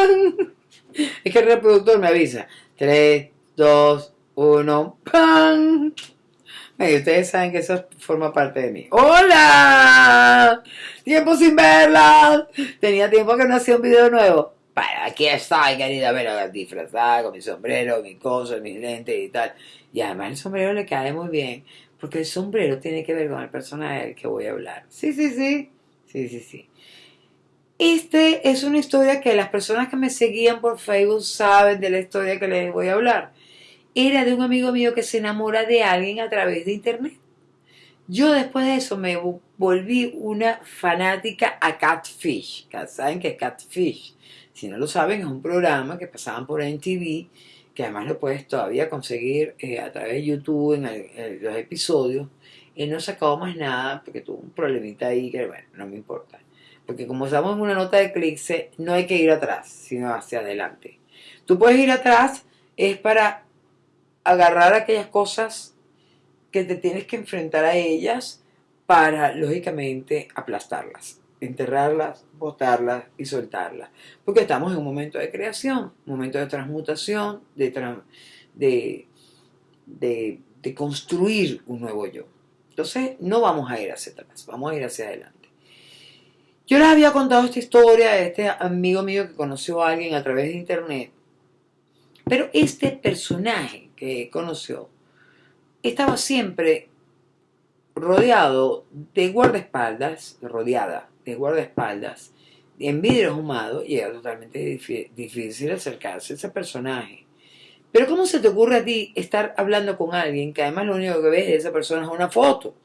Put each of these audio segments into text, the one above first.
Es que el reproductor me avisa. 3, 2, 1, ¡pan! Y ustedes saben que eso forma parte de mí. ¡Hola! Tiempo sin verla. Tenía tiempo que no hacía un video nuevo. Para aquí estoy, querida, ver disfrazada con mi sombrero, mi cosa, mis lentes y tal. Y además el sombrero le cae muy bien, porque el sombrero tiene que ver con el personaje del que voy a hablar. Sí, sí, sí. Sí, sí, sí. Este es una historia que las personas que me seguían por Facebook saben de la historia que les voy a hablar. Era de un amigo mío que se enamora de alguien a través de internet. Yo después de eso me volví una fanática a Catfish. ¿Saben qué es Catfish? Si no lo saben, es un programa que pasaban por NTV, que además lo puedes todavía conseguir eh, a través de YouTube en, los episodios. Y no sacado más nada porque tuvo un problemita ahí que, bueno, no me importa. Porque como estamos en una nota de clics, no hay que ir atrás, sino hacia adelante. Tú puedes ir atrás, es para agarrar aquellas cosas que te tienes que enfrentar a ellas para, lógicamente, aplastarlas, enterrarlas, botarlas y soltarlas. Porque estamos en un momento de creación, un momento de transmutación, de, de, de construir un nuevo yo. Entonces, no vamos a ir hacia atrás, vamos a ir hacia adelante. Yo les había contado esta historia de este amigo mío que conoció a alguien a través de internet, pero este personaje que conoció estaba siempre rodeado de guardaespaldas, rodeada de guardaespaldas, en vidrio ahumado, y era totalmente difícil acercarse a ese personaje. Pero ¿cómo se te ocurre a ti estar hablando con alguien que además lo único que ves de esa persona es una foto?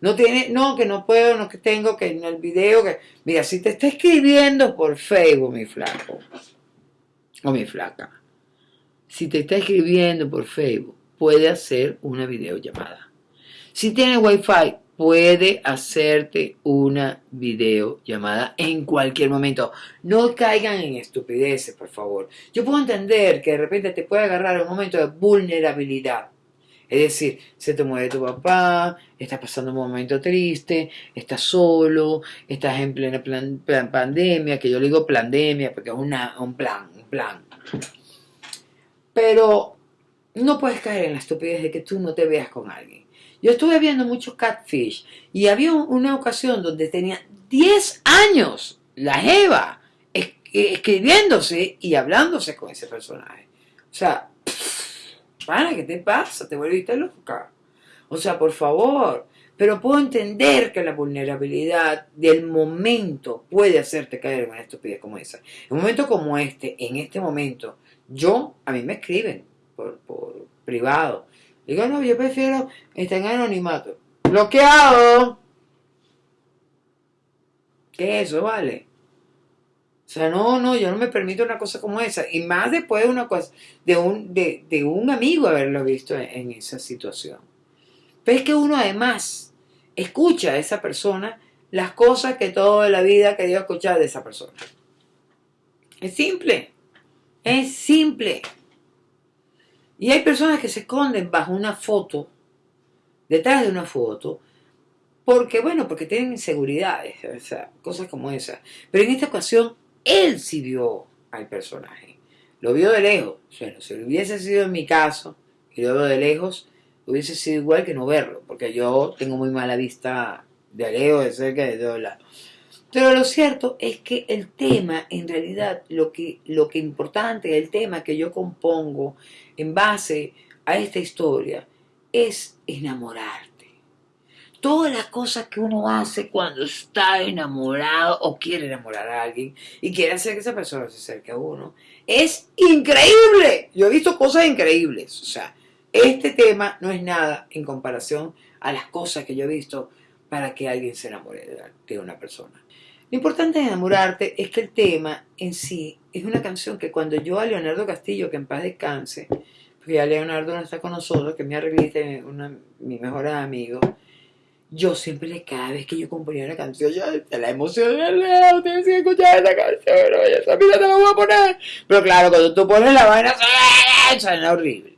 No tiene, no, que no puedo, no que tengo, que en el video, que. Mira, si te está escribiendo por Facebook, mi flaco, o mi flaca, si te está escribiendo por Facebook, puede hacer una videollamada. Si tiene wifi, puede hacerte una videollamada en cualquier momento. No caigan en estupideces, por favor. Yo puedo entender que de repente te puede agarrar un momento de vulnerabilidad es decir, se te muere tu papá, estás pasando un momento triste, estás solo, estás en plena pandemia, que yo le digo pandemia porque es una, un plan, plan. Pero no puedes caer en la estupidez de que tú no te veas con alguien. Yo estuve viendo muchos catfish y había una ocasión donde tenía 10 años la Eva escribiéndose y hablándose con ese personaje. O sea, ¿qué te pasa? Te volviste loca. O sea, por favor. Pero puedo entender que la vulnerabilidad del momento puede hacerte caer en una estupidez como esa. En un momento como este, en este momento, yo, a mí me escriben por, privado. Digo, no, yo prefiero estar en anonimato. ¡Bloqueado! ¿Qué es eso, vale? O sea, no, no, yo no me permito una cosa como esa. Y más después de una cosa, de un, de, un amigo haberlo visto en, esa situación. Pero es que uno además escucha a esa persona las cosas que toda la vida ha querido escuchar de esa persona. Es simple. Es simple. Y hay personas que se esconden bajo una foto, detrás de una foto, porque, bueno, porque tienen inseguridades, o sea, cosas como esas. Pero en esta ocasión él sí vio al personaje. Lo vio de lejos. Bueno, si hubiese sido en mi caso, y lo veo de lejos, hubiese sido igual que no verlo, porque yo tengo muy mala vista de lejos, de cerca, de todos lados. Pero lo cierto es que el tema, en realidad, lo que, lo que importante, el tema que yo compongo en base a esta historia, es enamorar todas las cosas que uno hace cuando está enamorado o quiere enamorar a alguien y quiere hacer que esa persona se acerque a uno, es increíble. Yo he visto cosas increíbles. O sea, este tema no es nada en comparación a las cosas que yo he visto para que alguien se enamore de una persona. Lo importante de enamorarte es que el tema en sí es una canción que cuando yo a Leonardo Castillo, que en paz descanse, porque ya Leonardo no está con nosotros, que es mi arreglista, mi mejor amigo, yo siempre, cada vez que yo componía una canción, yo la emoción Leo, tienes que escuchar esta canción, oye, esa mira te la voy a poner. Pero claro, cuando tú pones la vaina, suena horrible.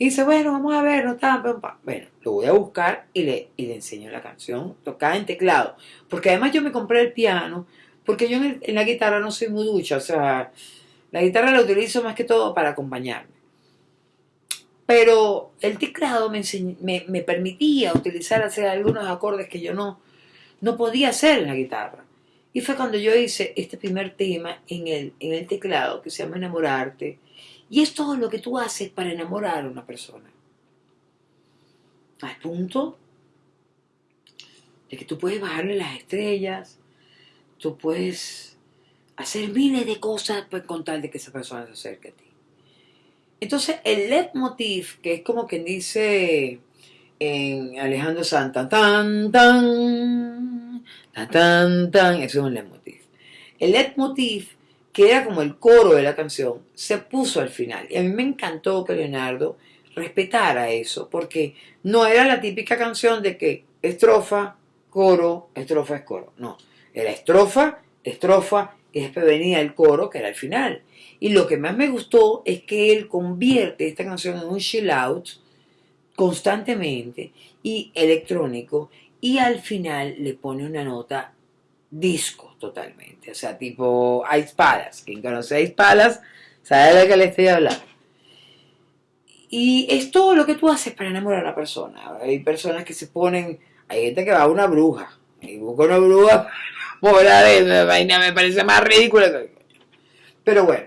Y dice, bueno, vamos a ver, no está, bueno, lo voy a buscar y le, y le enseño la canción tocada en teclado. Porque además yo me compré el piano Porque yo en, la guitarra no soy muy ducha, o sea, la guitarra la utilizo más que todo para acompañarme. Pero el teclado me, me, permitía utilizar, hacer algunos acordes que yo no, no podía hacer en la guitarra. Y fue cuando yo hice este primer tema en el, en el teclado que se llama Enamorarte. Y es todo lo que tú haces para enamorar a una persona. Al punto de que tú puedes bajarle las estrellas, tú puedes hacer miles de cosas pues, con tal de que esa persona se acerque a ti. Entonces, el leitmotiv, que es como quien dice en Alejandro Santa, tan, tan, tan, tan, tan, eso es un leitmotiv. El leitmotiv, que era como el coro de la canción, se puso al final. Y a mí me encantó que Leonardo respetara eso, porque no era la típica canción de que estrofa, coro, estrofa es coro. No, era estrofa, estrofa, después venía el coro, que era el final. Y lo que más me gustó es que él convierte esta canción en un chill out constantemente y electrónico y al final le pone una nota disco totalmente. O sea, tipo Ice Palace. Quien conoce Ice Palace sabe de qué le estoy hablando. Y es todo lo que tú haces para enamorar a una persona. Hay personas que se ponen, hay gente que va a una bruja y busca una bruja por la vaina me parece más ridícula. Pero bueno,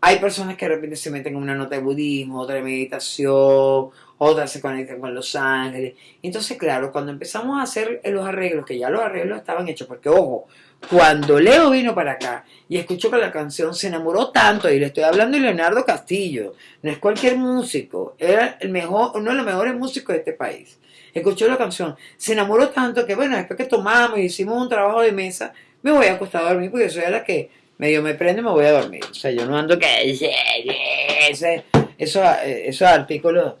hay personas que de repente se meten en una nota de budismo, otra de meditación, otras se conectan con los ángeles. Entonces, claro, cuando empezamos a hacer los arreglos, que ya los arreglos estaban hechos, porque ojo, cuando Leo vino para acá y escuchó que la canción se enamoró tanto, y le estoy hablando de Leonardo Castillo, no es cualquier músico, era el mejor, uno de los mejores músicos de este país. Escuchó la canción, se enamoró tanto que, bueno, después que tomamos y hicimos un trabajo de mesa, me voy a acostar a dormir porque soy la que medio me prende y me voy a dormir. O sea, yo no ando que ese, eso, esos artículos,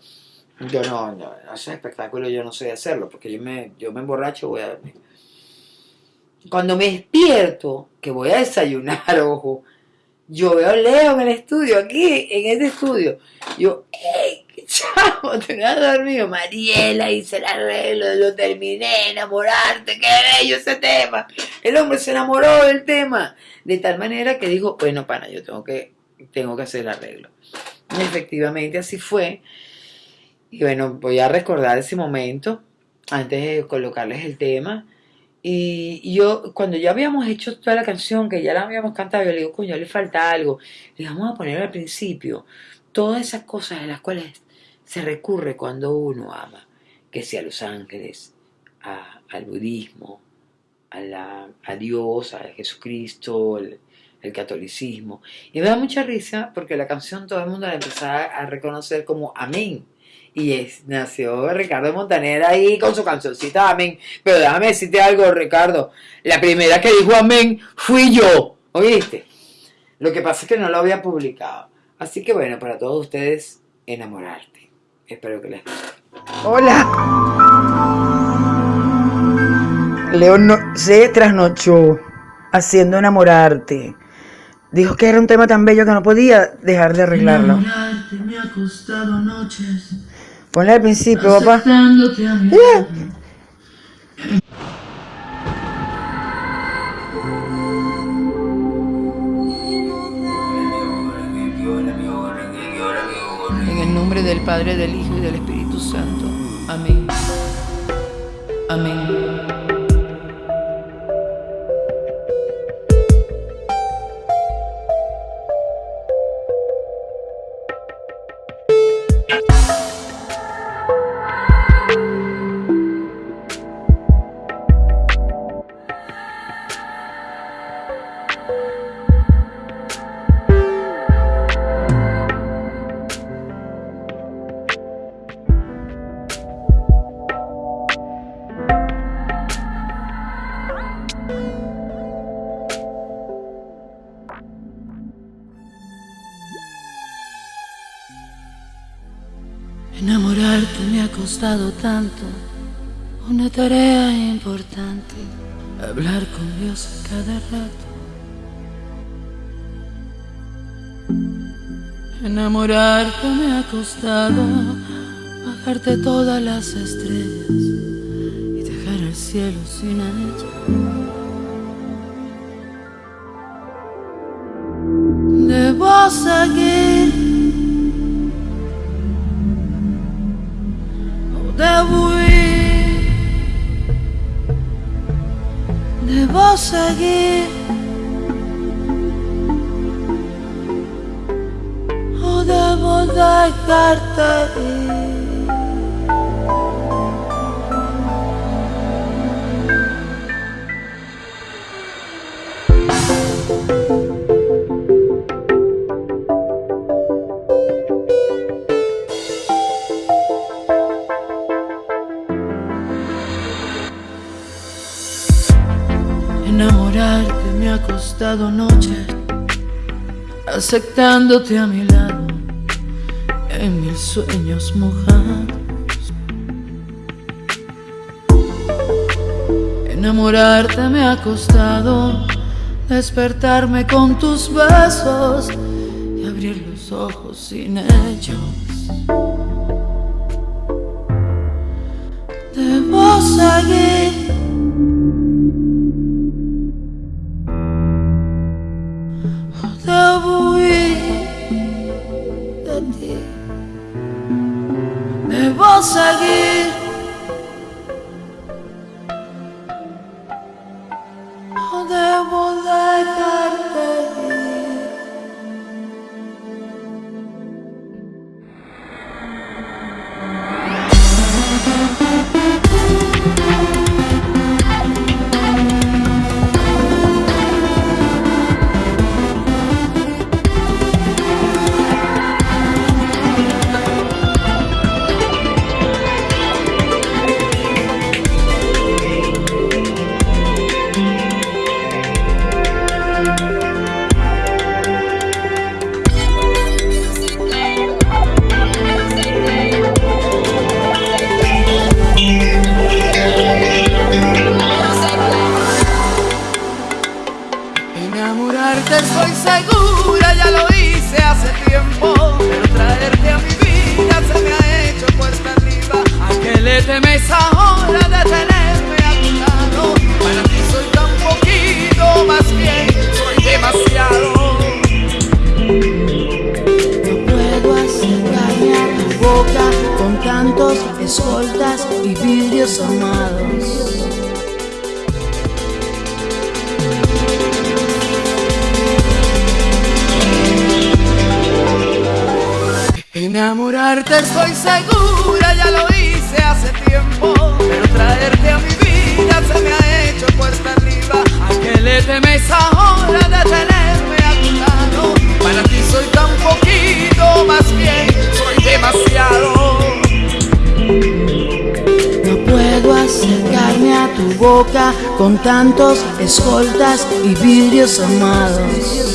yo no, no, esos espectáculos yo no sé hacerlo, porque yo me, yo me emborracho y voy a dormir. Cuando me despierto, que voy a desayunar, ojo, yo veo a Leo en el estudio, aquí, en este estudio. Yo, ¡ey! Chavo, te dormido. Mariela hice el arreglo, lo terminé, enamorarte, qué bello ese tema. El hombre se enamoró del tema. De tal manera que dijo, bueno, pana, yo tengo que, tengo que hacer el arreglo. Y efectivamente así fue. Y bueno, voy a recordar ese momento antes de colocarles el tema. Y yo, cuando ya habíamos hecho toda la canción, que ya la habíamos cantado, yo le digo, coño, le falta algo. Le vamos a poner al principio todas esas cosas en las cuales se recurre cuando uno ama, que sea a los ángeles, al budismo, a, la, a, Dios, a Jesucristo, el, catolicismo. Y me da mucha risa porque la canción todo el mundo la empezaba a reconocer como Amén. Y es, nació Ricardo Montaner ahí con su cancioncita Amén. Pero déjame decirte algo, Ricardo. La primera que dijo Amén fui yo. ¿Oíste? Lo que pasa es que no lo había publicado. Así que bueno, para todos ustedes, enamorarte. Espero que les Hola. León se trasnochó haciendo enamorarte. Dijo que era un tema tan bello que no podía dejar de arreglarlo. Ponle al principio, papá. Del Padre, del Hijo y del Espíritu Santo. Amén. Amén. Tanto, una tarea importante, hablar con Dios cada rato. Enamorarte me ha costado bajarte todas las estrellas y dejar el cielo sin ella. Debo seguir. O debo dejarte ir. Costado noches, aceptándote a mi lado en mil sueños mojados. Enamorarte me ha costado despertarme con tus besos y abrir los ojos sin ellos. Debo seguir. Debo Enamorarte estoy segura, ya lo hice hace tiempo. Pero traerte a mi vida se me ha hecho cuesta arriba. ¿A qué le temes ahora de tenerme a tu lado? Para ti soy tan poquito, más bien soy demasiado. No puedo a tu boca con tantos escoltas y vidrios amados. Enamorarte estoy segura, ya lo hice hace tiempo. Pero traerte a mi vida se me ha hecho cuesta arriba. ¿A qué le temes ahora de tenerme a tu lado? Para ti soy tan poquito, más bien soy demasiado. No puedo acercarme a tu boca con tantos escoltas y vidrios amados.